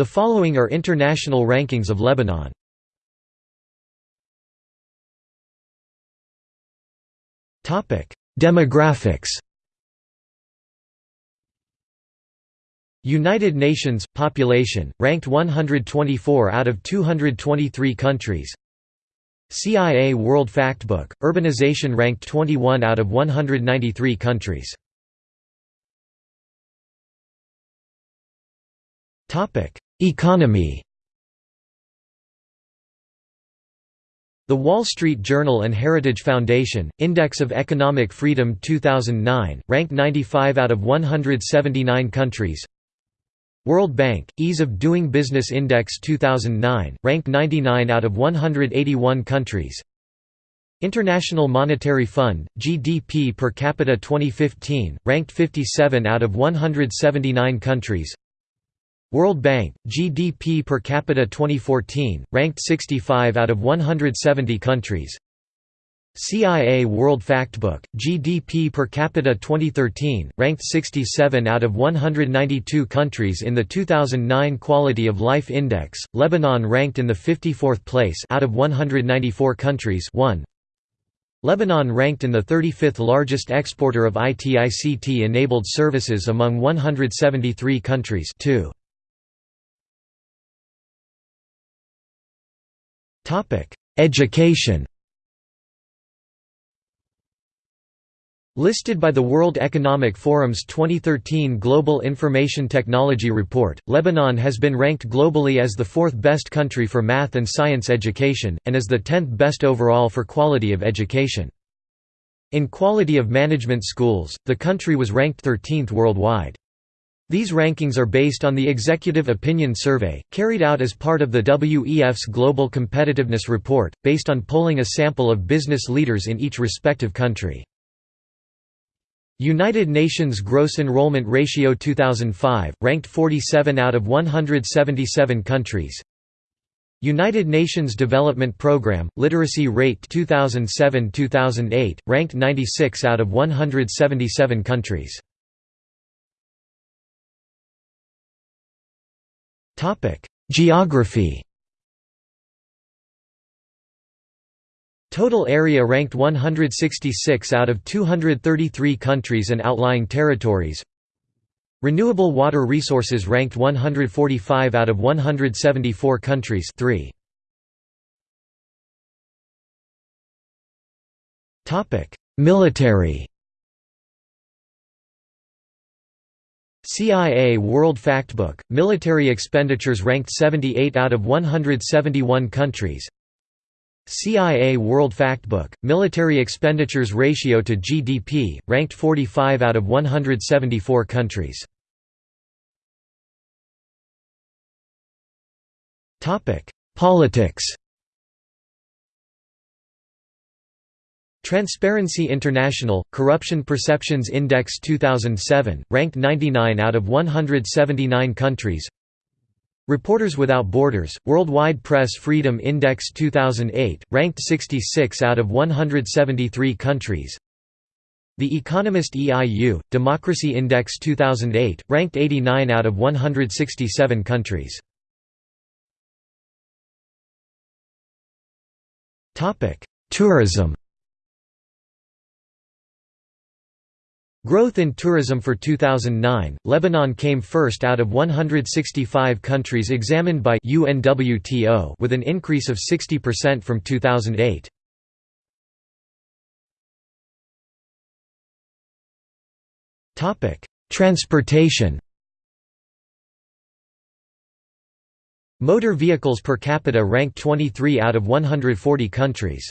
The following are international rankings of Lebanon. Demographics. United Nations – Population, ranked 124 out of 223 countries. CIA World Factbook – Urbanization ranked 21 out of 193 countries Economy. The Wall Street Journal and Heritage Foundation, Index of Economic Freedom 2009, ranked 95 out of 179 countries. World Bank, Ease of Doing Business Index 2009, ranked 99 out of 181 countries. International Monetary Fund, GDP per capita 2015, ranked 57 out of 179 countries World Bank, GDP per capita 2014, ranked 65 out of 170 countries CIA World Factbook, GDP per capita 2013, ranked 67 out of 192 countries in the 2009 Quality of Life Index, Lebanon ranked in the 54th place out of 194 countries 1. Lebanon ranked in the 35th largest exporter of IT-ICT-enabled services among 173 countries 2. Education Listed by the World Economic Forum's 2013 Global Information Technology Report, Lebanon has been ranked globally as the fourth best country for math and science education, and as the tenth best overall for quality of education. In quality of management schools, the country was ranked 13th worldwide. These rankings are based on the Executive Opinion Survey, carried out as part of the WEF's Global Competitiveness Report, based on polling a sample of business leaders in each respective country. United Nations Gross Enrollment Ratio 2005, ranked 47 out of 177 countries United Nations Development Programme, Literacy Rate 2007–2008, ranked 96 out of 177 countries Geography. Total area ranked 166 out of 233 countries and outlying territories. Renewable water resources ranked 145 out of 174 countries. 3. Military CIA World Factbook, military expenditures ranked 78 out of 171 countries. CIA World Factbook, military expenditures ratio to GDP, ranked 45 out of 174 countries. Politics Transparency International, Corruption Perceptions Index 2007, ranked 99 out of 179 countries. Reporters Without Borders, Worldwide Press Freedom Index 2008, ranked 66 out of 173 countries. The Economist EIU, Democracy Index 2008, ranked 89 out of 167 countries. Tourism Growth in tourism for 2009, Lebanon came first out of 165 countries examined by UNWTO with an increase of 60% from 2008. Transportation Motor vehicles per capita ranked 23 out of 140 countries.